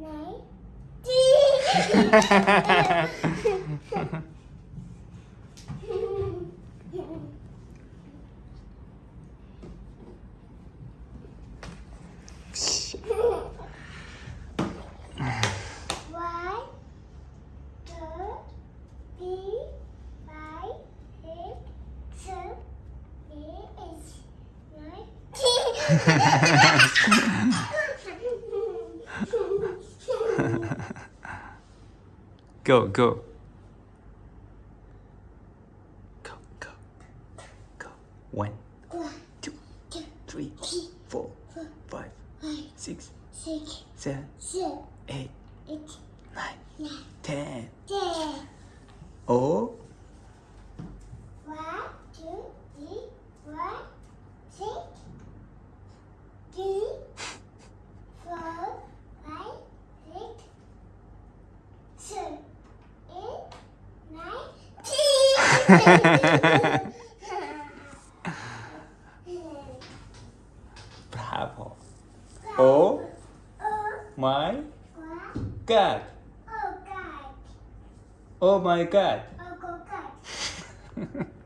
One, two, three, five, six, seven, eight, nine, go go. Go go. Go. One One, two three four four, five five, six six, seven eight eight, nine ten. oh One, two, three, four, six, three, four, five, six, seven, eight, nine, ten. Bravo. Oh my god. Oh God, oh my god. Oh God.